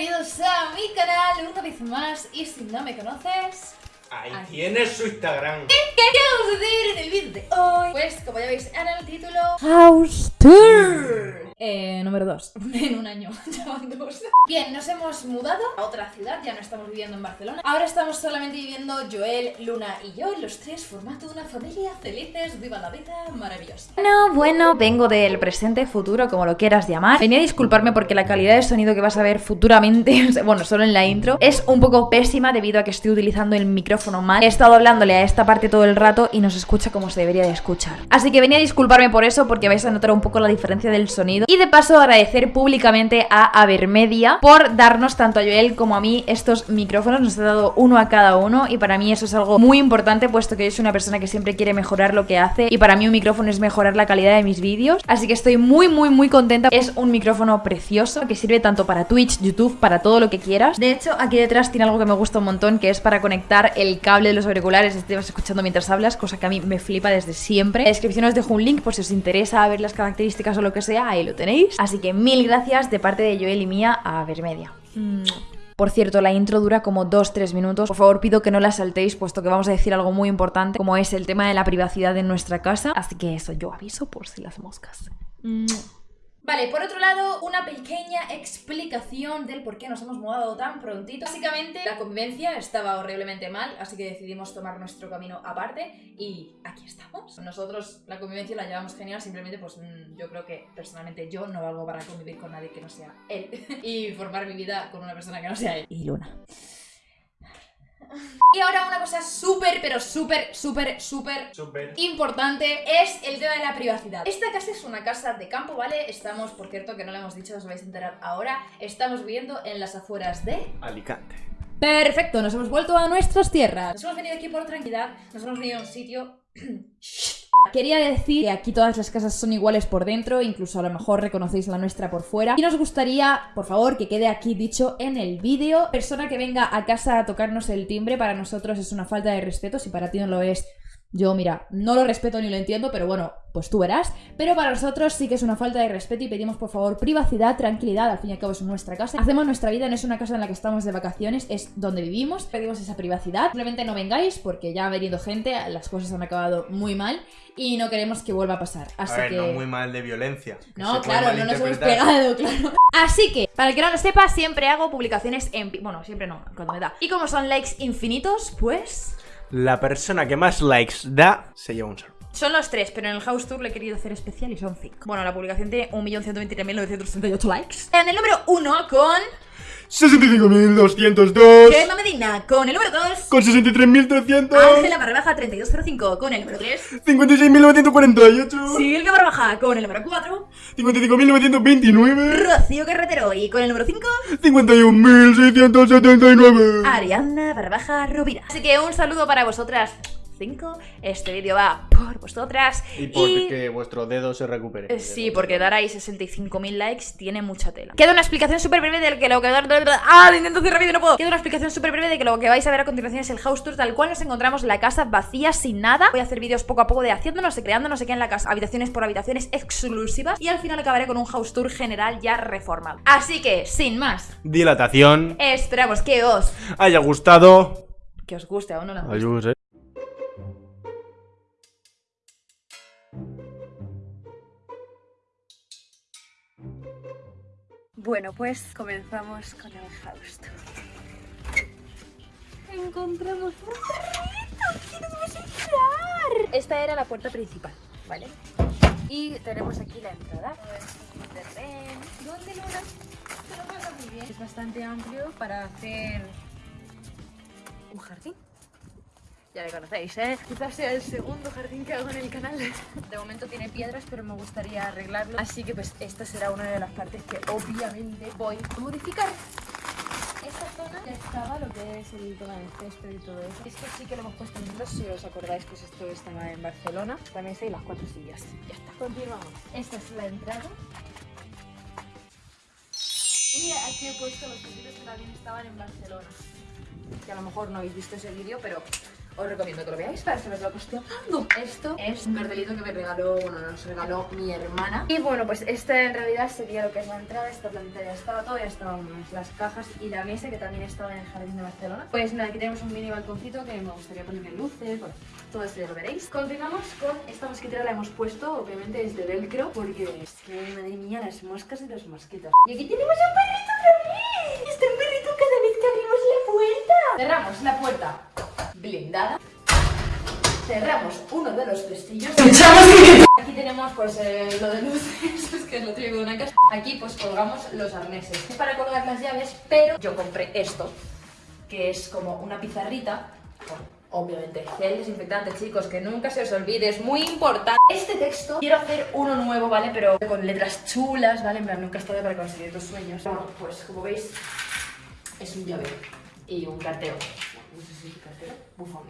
bienvenidos a mi canal una vez más y si no me conoces... Ahí tienes su Instagram. ¿Qué, qué vamos a hacer en el vídeo de hoy? Pues como ya veis en el título... House Tour. Eh, número 2. En un año, ya van dos. Bien, nos hemos mudado a otra ciudad, ya no estamos viviendo en Barcelona. Ahora estamos solamente viviendo Joel, Luna y yo, los tres formando una familia felices, viva la vida, maravillosa. Bueno, bueno, vengo del presente, futuro, como lo quieras llamar. Venía a disculparme porque la calidad de sonido que vas a ver futuramente, bueno, solo en la intro, es un poco pésima debido a que estoy utilizando el micrófono mal. He estado hablándole a esta parte todo el rato y no se escucha como se debería de escuchar. Así que venía a disculparme por eso porque vais a notar un poco la diferencia del sonido. Y de paso agradecer públicamente a Avermedia por darnos tanto a Joel como a mí estos micrófonos. Nos ha dado uno a cada uno y para mí eso es algo muy importante puesto que yo soy una persona que siempre quiere mejorar lo que hace y para mí un micrófono es mejorar la calidad de mis vídeos. Así que estoy muy muy muy contenta. Es un micrófono precioso que sirve tanto para Twitch, YouTube, para todo lo que quieras. De hecho, aquí detrás tiene algo que me gusta un montón que es para conectar el cable de los auriculares. Este escuchando mientras hablas, cosa que a mí me flipa desde siempre. En la descripción os dejo un link por si os interesa ver las características o lo que sea, ahí lo tenéis. Así que mil gracias de parte de Joel y mía a Vermedia. Por cierto, la intro dura como 2-3 minutos. Por favor, pido que no la saltéis, puesto que vamos a decir algo muy importante, como es el tema de la privacidad en nuestra casa. Así que eso, yo aviso por si las moscas. Vale, por otro lado, una pequeña explicación del por qué nos hemos mudado tan prontito. Básicamente, la convivencia estaba horriblemente mal, así que decidimos tomar nuestro camino aparte y aquí estamos. Nosotros la convivencia la llevamos genial, simplemente pues mm, yo creo que personalmente yo no valgo para convivir con nadie que no sea él y formar mi vida con una persona que no sea él. Y Luna. Y ahora una cosa súper, pero súper, súper, súper Súper. importante es el tema de la privacidad. Esta casa es una casa de campo, ¿vale? Estamos, por cierto, que no lo hemos dicho, os vais a enterar ahora, estamos viviendo en las afueras de... Alicante. Perfecto, nos hemos vuelto a nuestras tierras. Nos hemos venido aquí por tranquilidad, nos hemos venido a un sitio... Quería decir que aquí todas las casas son iguales por dentro, incluso a lo mejor reconocéis la nuestra por fuera. Y nos gustaría, por favor, que quede aquí dicho en el vídeo. Persona que venga a casa a tocarnos el timbre para nosotros es una falta de respeto, si para ti no lo es... Yo, mira, no lo respeto ni lo entiendo, pero bueno, pues tú verás. Pero para nosotros sí que es una falta de respeto y pedimos por favor privacidad, tranquilidad, al fin y al cabo es nuestra casa. Hacemos nuestra vida, no es una casa en la que estamos de vacaciones, es donde vivimos. Pedimos esa privacidad. Simplemente no vengáis porque ya ha venido gente, las cosas han acabado muy mal y no queremos que vuelva a pasar. Así a ver, que... no muy mal de violencia. No, claro, no nos hemos pegado, claro. Así que, para el que no lo sepa, siempre hago publicaciones en... Bueno, siempre no, cuando me da. Y como son likes infinitos, pues... La persona que más likes da se lleva un saludo. Son los tres, pero en el House Tour le he querido hacer especial y son cinco. Bueno, la publicación tiene 1.123.968 likes. En el número uno con... 65.202 Gemma Medina. Con el número dos... con 63.300 Ángela Barbaja 3205. Con el número tres... 56.948 Silvia Barbaja. Con el número cuatro... 55.929 Rocío Carretero. Y con el número cinco... 51.679 Ariana Barbaja Rovira. Así que un saludo para vosotras. 5. Este vídeo va por vosotras. Y porque vuestro dedo se recupere. Eh, Sí, porque dar ahí 65.000 likes tiene mucha tela. Queda una explicación súper breve de que lo que... ¡Ah! Intento hacer rápido y no puedo. Queda una explicación súper breve de que lo que vais a ver a continuación es el house tour tal cual nos encontramos la casa vacía, sin nada. Voy a hacer vídeos poco a poco de haciéndonos y creando no sé qué en la casa. Habitaciones por habitaciones exclusivas. Y al final acabaré con un house tour general ya reformado. Así que, sin más, Dilatación. esperamos que os... Haya gustado. Que os guste, aún no la Ayús, eh. Bueno, pues comenzamos con el house tour. Encontramos un perrito. ¿Qué nos vamos a entrar? Esta era la puerta principal, ¿vale? Y tenemos aquí la entrada. ¿Dónde lo pasa muy bien. Es bastante amplio para hacer un jardín. Ya le conocéis, ¿eh? Quizás sea el segundo jardín que hago en el canal. De momento tiene piedras, pero me gustaría arreglarlo. Así que pues esta será una de las partes que obviamente voy a modificar. Esta zona ya estaba lo que es el tema del césped y todo eso. Esto sí que lo hemos puesto en si os acordáis, pues esto estaba en Barcelona. La mesa y las cuatro sillas. Ya está. Continuamos. Esta es la entrada. Y aquí he puesto los pisitos que también estaban en Barcelona. Que a lo mejor no habéis visto ese vídeo, pero os recomiendo que lo veáis para saber lo que. Esto es un cartelito que me regaló, bueno, nos regaló mi hermana. Y bueno, pues esta en realidad sería lo que es la entrada. Esta plantilla ya estaba todo, ya estaban las cajas y la mesa que también estaba en el jardín de Barcelona. Pues nada, aquí tenemos un mini balconcito que me gustaría ponerle luces, bueno, todo esto ya lo veréis. Continuamos con esta mosquitera, la hemos puesto, obviamente es de velcro, porque es que, madre mía, las moscas y los mosquitos. Y aquí tenemos un perrito otra vez. Este perrito cada vez que abrimos la puerta. Cerramos la puerta. Cerramos uno de los pestillos. Aquí tenemos pues eh, lo de luces, es que es lo típico de una casa. Aquí pues colgamos los arneses. Es para colgar las llaves, pero yo compré esto, que es como una pizarrita. obviamente, gel desinfectante, chicos, que nunca se os olvide, es muy importante. Este texto, quiero hacer uno nuevo, ¿vale? Pero con letras chulas, ¿vale? En plan, nunca es tarde para conseguir tus sueños. Bueno, pues como veis, es un llavero y un cartero. Bufón.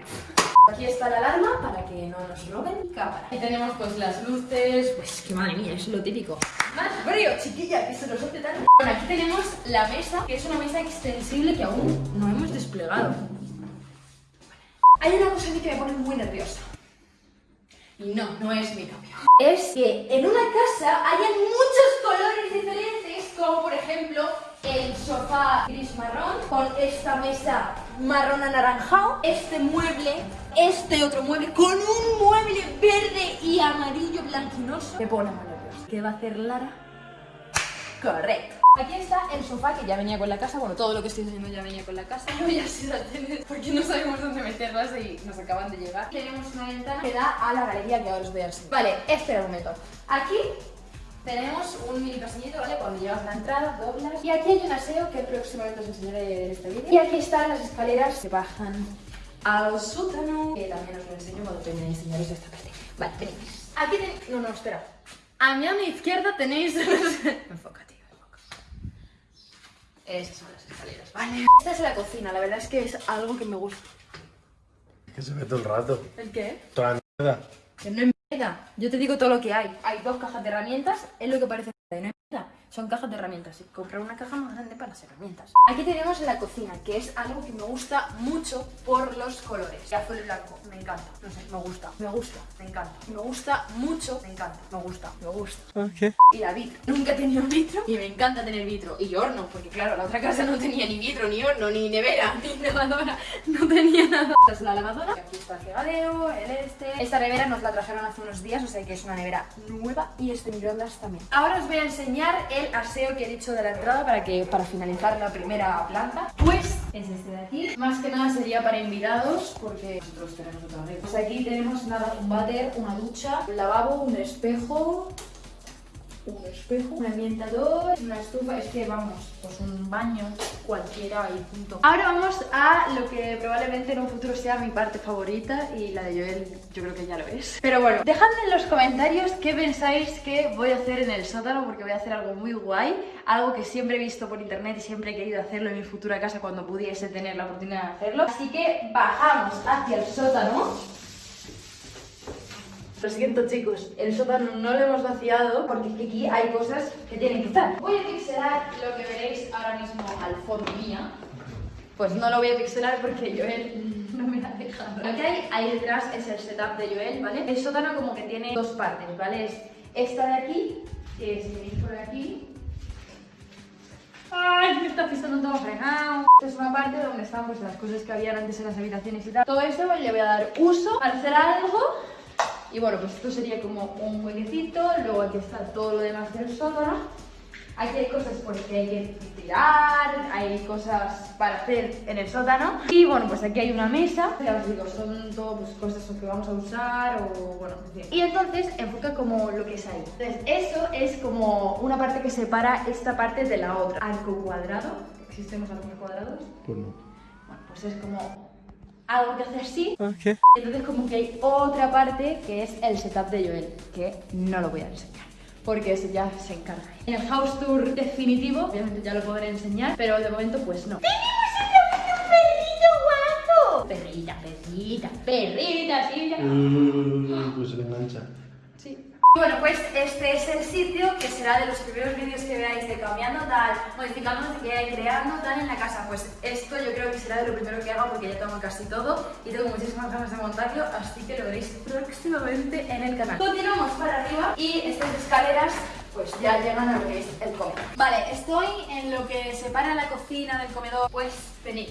Aquí está la alarma para que no nos roben cámara. Aquí tenemos pues las luces, pues que madre mía, es lo típico. Más frío, chiquilla, que se nos hace tan... Bueno, aquí tenemos la mesa, que es una mesa extensible que aún no hemos desplegado. Hay una cosa que me pone muy nerviosa. Y no, no es mi novio. Es que en una casa hayan muchos colores diferentes, como por ejemplo el sofá gris marrón con esta mesa marrón anaranjado, este mueble, este otro mueble con un mueble verde y amarillo blanquinoso. Me pone nerviosa. ¿Qué va a hacer Lara? Correcto. Aquí está el sofá que ya venía con la casa, bueno, todo lo que estoy enseñando ya venía con la casa. No voy a sartenes porque no sabemos dónde meterlas y nos acaban de llegar. Tenemos una ventana que da a la galería que ahora os voy a enseñar. Vale, espera un momento. Aquí tenemos un mini pasillito, ¿vale? Cuando llevas la entrada, doblas. Y aquí hay un aseo que próximamente os enseñaré en este vídeo. Y aquí están las escaleras que bajan al sótano, que también os lo enseño cuando termine de enseñaros esta parte. Vale, venid. Aquí tenéis... No, no, espera. A mi mano izquierda tenéis... enfoca, tío, enfoca. Esas son las escaleras, ¿vale? Esta es la cocina, la verdad es que es algo que me gusta. Que se ve todo el rato. ¿El qué? Toda la mierda. Que no. Yo te digo todo lo que hay. Hay dos cajas de herramientas, es lo que parece mierda, no es mierda. Son cajas de herramientas. Y comprar una caja más grande para las herramientas. Aquí tenemos la cocina, que es algo que me gusta mucho por los colores. Y azul y blanco, me encanta. No sé, me gusta, me gusta, me encanta. Me gusta mucho, me encanta, me gusta, me gusta. Ok. Y la vitro. Nunca he tenido vitro y me encanta tener vitro. Y horno, porque claro, la otra casa no tenía ni vitro, ni horno, ni nevera, ni lavadora. No tenía nada. Esta es la lavadora. Aquí está el fregadero, el este. Esta nevera nos la trajeron hace unos días, o sea que es una nevera nueva. Y este microondas también. Ahora os voy a enseñar el aseo que he dicho de la entrada para que para finalizar la primera planta. Pues es este de aquí. Más que nada sería para invitados, porque nosotros tenemos otra vez. Pues aquí tenemos nada, un váter, una ducha, un lavabo, un espejo, un espejo, un ambientador, una estufa, es que vamos, pues un baño cualquiera y punto. Ahora vamos a lo que probablemente en un futuro sea mi parte favorita y la de Joel yo creo que ya lo es. Pero bueno, dejadme en los comentarios qué pensáis que voy a hacer en el sótano porque voy a hacer algo muy guay, algo que siempre he visto por internet y siempre he querido hacerlo en mi futura casa cuando pudiese tener la oportunidad de hacerlo. Así que bajamos hacia el sótano. Lo siento chicos, el sótano no lo hemos vaciado porque es que aquí hay cosas que tienen que estar. Voy a pixelar lo que veréis ahora mismo al fondo mía. Pues no lo voy a pixelar porque Joel no me ha dejado. Lo que hay ahí detrás es el setup de Joel, ¿vale? El sótano como que tiene dos partes, ¿vale? Es esta de aquí, que si venís por aquí... ¡Ay, me está pisando todo fregado! Esta es una parte donde están pues las cosas que habían antes en las habitaciones y tal. Todo esto le voy a dar uso para hacer algo y bueno, pues esto sería como un huequecito, luego aquí está todo lo demás del sótano. Aquí hay cosas por que hay que tirar, hay cosas para hacer en el sótano. Y bueno, pues aquí hay una mesa, ya os digo, son todo pues, cosas que vamos a usar o bueno, en. Y entonces enfoca como lo que es ahí. Entonces eso es como una parte que separa esta parte de la otra. Arco cuadrado, ¿existen los arcos cuadrados? Pues no. Bueno, pues es como algo que hace así Ok. entonces como que hay otra parte que es el setup de Joel, que no lo voy a enseñar. Porque ese ya se encarga. En el house tour definitivo, obviamente ya lo podré enseñar, pero de momento pues no. ¡Tenemos un perrito guapo! Perrita, perrita, perrita, sí, ya. Mm, pues se le engancha. Sí. Bueno, pues este es el sitio que será de los primeros vídeos que veáis de cambiando tal, modificando, creando tal en la casa. Pues esto yo creo que será de lo primero que haga porque ya tengo casi todo y tengo muchísimas ganas de montarlo, así que lo veréis próximamente en el canal. Continuamos para arriba y estas escaleras pues ya llegan a lo que es el comedor. Vale, estoy en lo que separa la cocina del comedor, pues venid.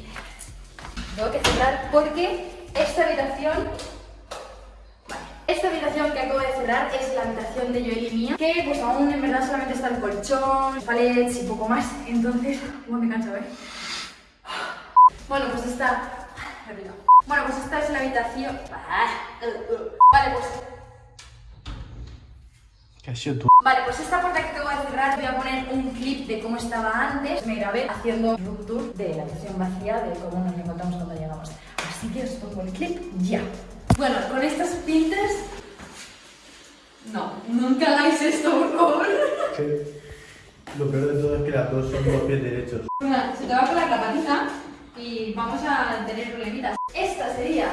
Tengo que cerrar porque esta habitación esta habitación que acabo de cerrar es la habitación de Joel y mía, que pues aún en verdad solamente está el colchón, palets y poco más, entonces... Bueno, me canso, ¿eh? Bueno, pues esta... Bueno, pues esta es la habitación... Vale, pues... Vale, pues esta puerta que acabo de cerrar voy a poner un clip de cómo estaba antes. Me grabé haciendo un tour de la habitación vacía, de cómo nos encontramos cuando llegamos. Así que os pongo el clip ya. Bueno, con estas pintas... No, nunca hagáis esto, por favor. Lo peor de todo es que las dos son dos pies derechos. Una, se te va colar la patita y vamos a tener problemitas. Esta sería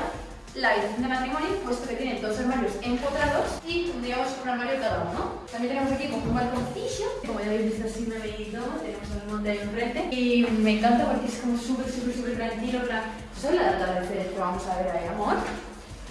la habitación de matrimonio, puesto que tiene dos armarios empotrados y tendríamos un armario cada uno. También tenemos aquí como un balconcillo, como ya habéis visto así me veis todo, tenemos el monte ahí enfrente y me encanta porque es como súper, súper, súper tranquilo, ¿sabes la de atardecer que vamos a ver ahí, amor?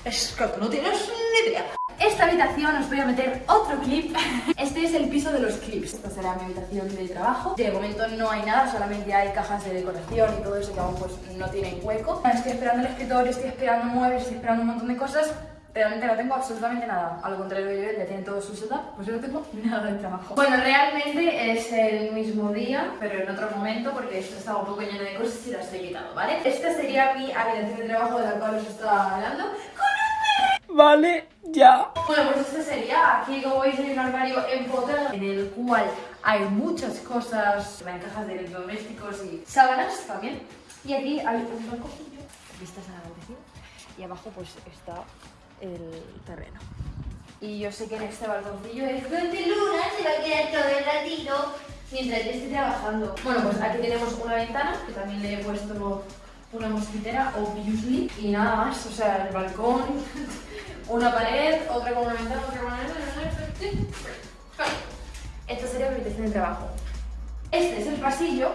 Es que no tienes ni idea. Esta habitación os voy a meter otro clip. Este es el piso de los clips. Esta será mi habitación de trabajo. De momento no hay nada, solamente hay cajas de decoración y todo eso que aún pues no tienen hueco. Estoy esperando el escritorio, estoy esperando muebles, estoy esperando un montón de cosas. Realmente no tengo absolutamente nada. Al contrario de ya tiene todo su setup, pues yo no tengo nada de trabajo. Bueno, realmente es el mismo día, pero en otro momento, porque esto estaba un poco lleno de cosas y las he quitado, ¿vale? Esta sería mi habitación de trabajo de la cual os estaba hablando. Vale, ya. Bueno, pues este sería, aquí como veis hay un armario empotrado en el cual hay muchas cosas, en cajas de electrodomésticos y sábanas también. Y aquí hay un balconcillo, vistas a la y abajo pues está el terreno. Y yo sé que en este balconcillo es donde Luna se va a quedar todo el ratito mientras yo esté trabajando. Bueno, pues aquí tenemos una ventana, que también le he puesto una mosquitera, obviously, y nada más, o sea, el balcón, una pared, otra con una ventana, otra con una ventana. Esta sería mi habitación de trabajo. Este es el pasillo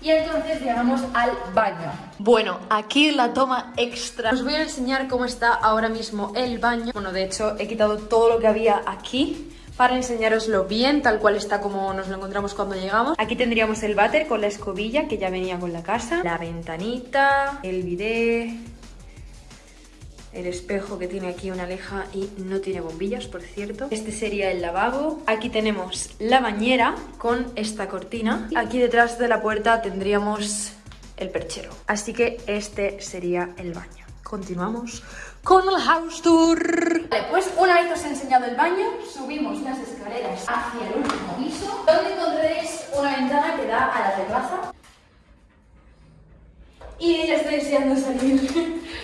y entonces llegamos al baño. Bueno, aquí la toma extra. Os voy a enseñar cómo está ahora mismo el baño. Bueno, de hecho he quitado todo lo que había aquí para enseñaroslo bien, tal cual está como nos lo encontramos cuando llegamos. Aquí tendríamos el váter con la escobilla que ya venía con la casa, la ventanita, el bidet, el espejo que tiene aquí una leja y no tiene bombillas, por cierto. Este sería el lavabo. Aquí tenemos la bañera con esta cortina. Aquí detrás de la puerta tendríamos el perchero. Así que este sería el baño. Continuamos con el house tour. Vale, pues una vez os he enseñado el baño, subimos las escaleras hacia el último piso, donde encontraréis una ventana que da a la terraza. Y ya estoy deseando salir.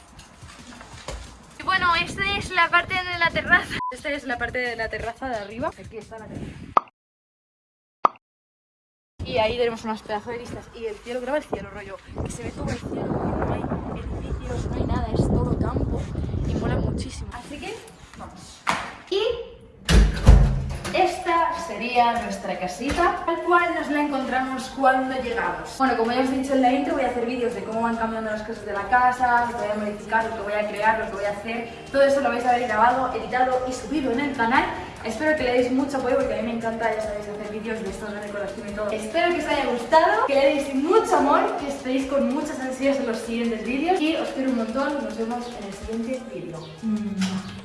Bueno, esta es la parte de la terraza. Esta es la parte de la terraza de arriba. Aquí está la terraza. Y ahí tenemos unas pedazos de vistas. Y el cielo, graba el cielo, rollo. Que se ve todo el cielo. No hay edificios, no hay nada, es todo campo. Y mola muchísimo. Así que, vamos. Y esta sería nuestra casita, tal cual nos la encontramos cuando llegamos. Bueno, como ya os he dicho en la intro, voy a hacer vídeos de cómo van cambiando las cosas de la casa, lo que voy a modificar, lo que voy a crear, lo que voy a hacer. Todo eso lo vais a ver grabado, editado y subido en el canal. Espero que le deis mucho apoyo porque a mí me encanta, ya sabéis, hacer vídeos de estos de decoración y todo. Espero que os haya gustado, que le deis mucho amor, que estéis con muchas ansias en los siguientes vídeos y os quiero un montón. Nos vemos en el siguiente vídeo.